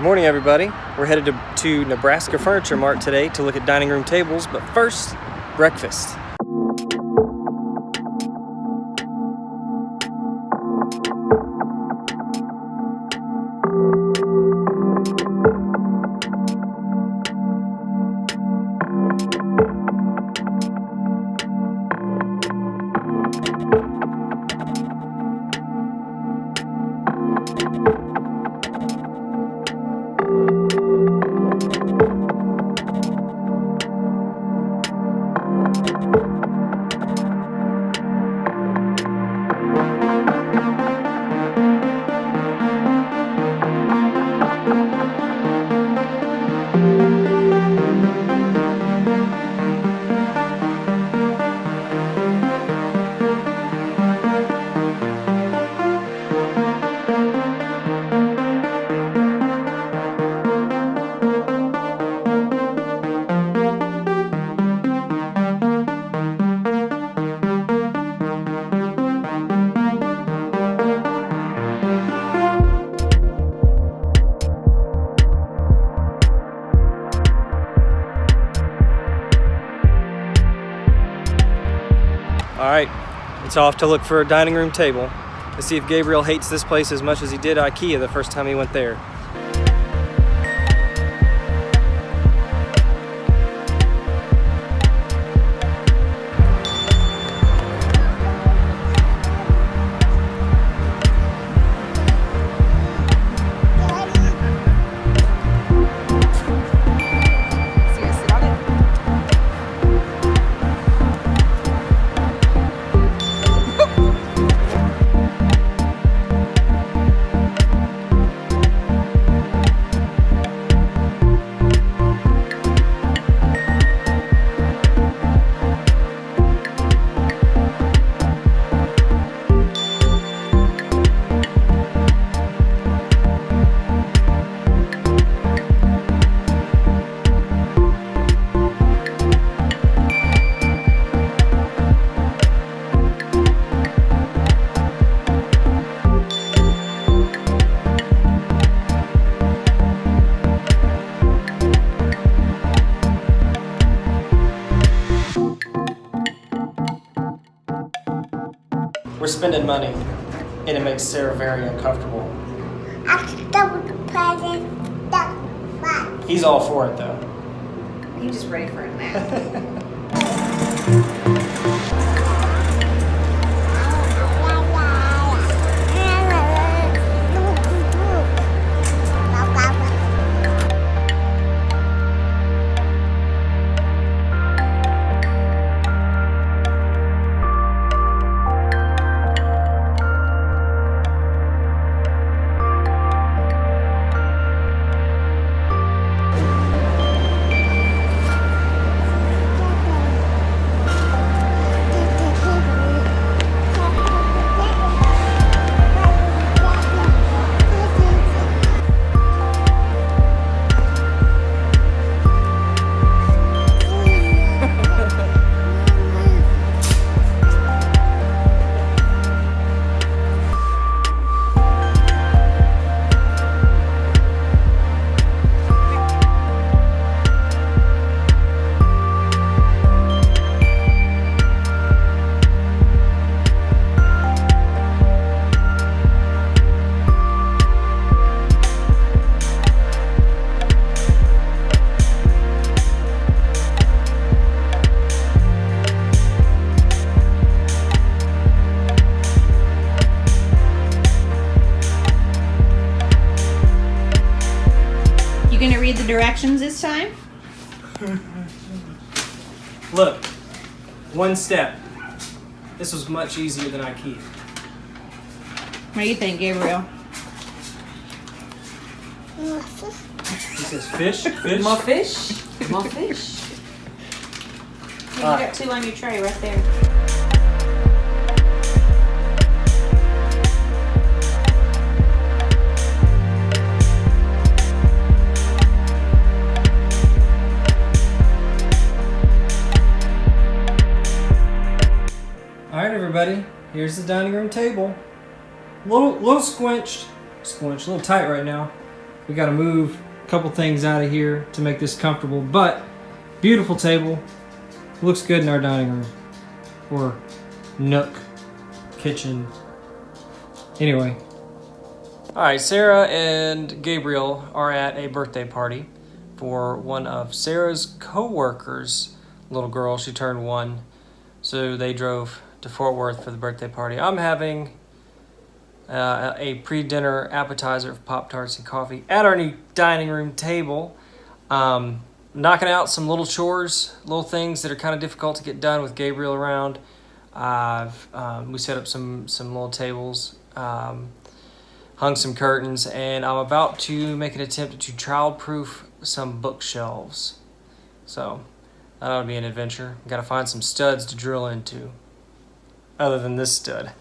Good morning, everybody. We're headed to, to Nebraska Furniture Mart today to look at dining room tables, but first, breakfast. All right, it's off to look for a dining room table to see if Gabriel hates this place as much as he did IKEA the first time he went there. Spending money, and it makes Sarah very uncomfortable. He's all for it though. You just ready for it nap. directions this time? Look, one step. This was much easier than IKEA. What do you think, Gabriel? He says fish, fish. More fish. More fish. You All got right. two on your tray right there. All right, everybody. Here's the dining room table. Little, little squinched, squinched, a little tight right now. We got to move a couple things out of here to make this comfortable, but beautiful table. Looks good in our dining room or nook, kitchen. Anyway. All right, Sarah and Gabriel are at a birthday party for one of Sarah's co-workers' little girl. She turned one, so they drove to Fort Worth for the birthday party. I'm having uh, a pre-dinner appetizer of Pop Tarts and coffee at our new dining room table. Um, knocking out some little chores, little things that are kind of difficult to get done with Gabriel around. I've um, we set up some some little tables, um, hung some curtains, and I'm about to make an attempt to child-proof some bookshelves. So that ought to be an adventure. Got to find some studs to drill into, other than this stud.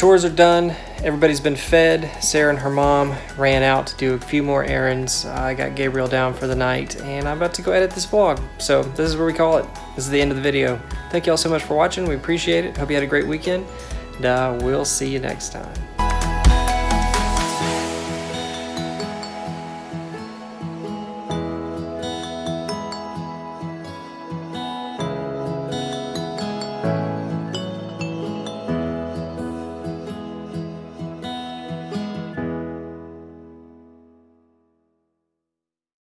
Chores are done. Everybody's been fed. Sarah and her mom ran out to do a few more errands. I got Gabriel down for the night, and I'm about to go edit this vlog. So this is where we call it. This is the end of the video. Thank you all so much for watching. We appreciate it. Hope you had a great weekend, and uh, we'll see you next time.